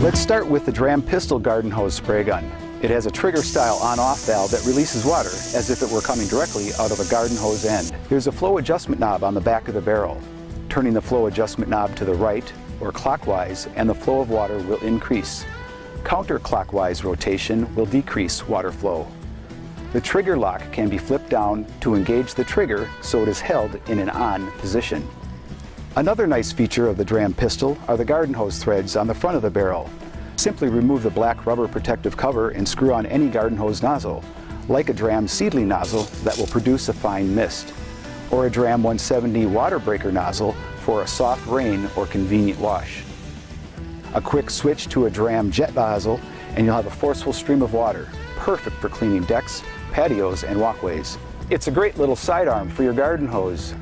Let's start with the Dramm Pistol Garden Hose Spray Gun. It has a trigger style on-off valve that releases water as if it were coming directly out of a garden hose end. There's a flow adjustment knob on the back of the barrel. Turning the flow adjustment knob to the right or clockwise and the flow of water will increase. Counterclockwise rotation will decrease water flow. The trigger lock can be flipped down to engage the trigger so it is held in an on position. Another nice feature of the DRAMM pistol are the garden hose threads on the front of the barrel. Simply remove the black rubber protective cover and screw on any garden hose nozzle, like a DRAMM Seedling nozzle that will produce a fine mist, or a DRAMM 170 water breaker nozzle for a soft rain or convenient wash. A quick switch to a DRAMM jet nozzle and you'll have a forceful stream of water, perfect for cleaning decks, patios, and walkways. It's a great little sidearm for your garden hose.